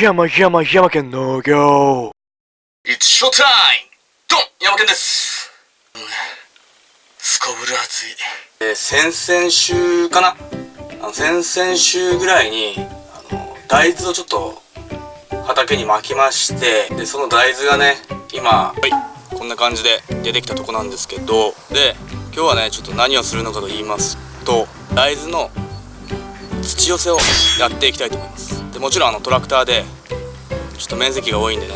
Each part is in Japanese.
山山山県農業。It's show time! ドン山県です、うん。すこぶる暑い、えー先々週かな。あの先々週ぐらいにあの大豆をちょっと畑に巻きましてでその大豆がね今はい。こんな感じで出てきたとこなんですけどで今日はねちょっと何をするのかと言いますと大豆の土寄せをやっていきたいと思います。でもちろんあのトラクターでちょっと面積が多いんでね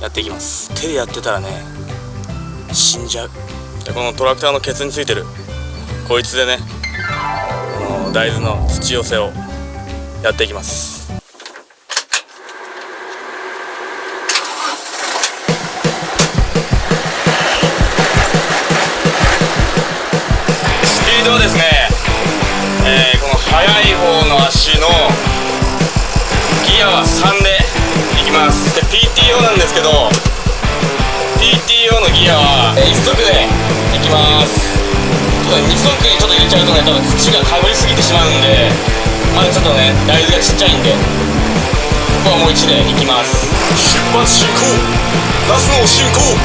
やっていきます。手でやってたらね死んじゃう。でこのトラクターのケツについてるこいつでねこの大豆の土寄せをやっていきます。スピードですね、方のギアは3でいきます。で PTO なんですけど PTO のギアは1足でいきます。ちょっと2足にちょっと入れちゃうとね多分土がかぶりすぎてしまうんでまだちょっとね大豆がちっちゃいんでここはもう1でいきます。出発進行。ガスの進行。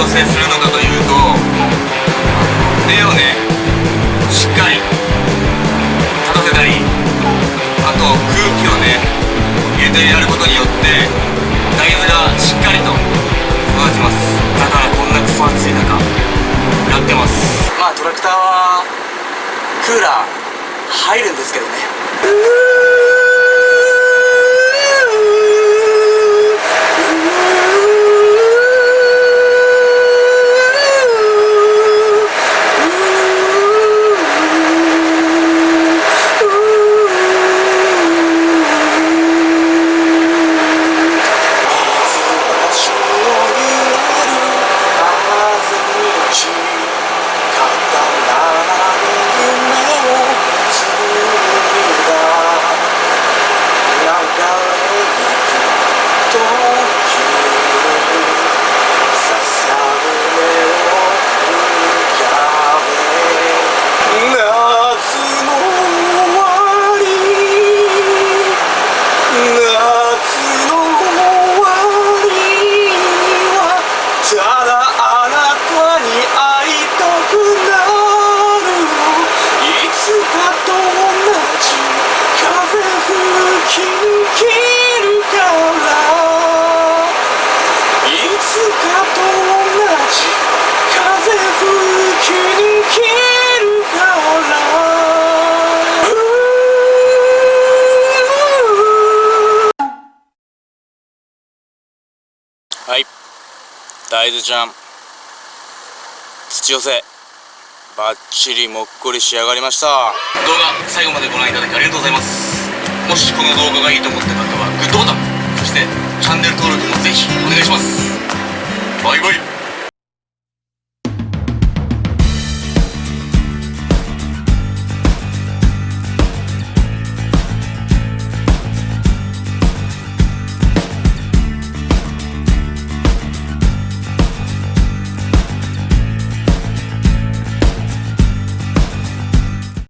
この土寄せするのかというと根をねしっかり立たせたりあと空気をね入れてやることによって大豆がしっかりと育ちます。だからこんなクソ暑い中やってます。まあトラクターはクーラー入るんですけどねはい。大豆ちゃん土寄せ。バッチリもっこり仕上がりました。動画最後までご覧いただきありがとうございます。もしこの動画がいいと思った方はグッドボタンそしてチャンネル登録もぜひお願いします。バイバイ。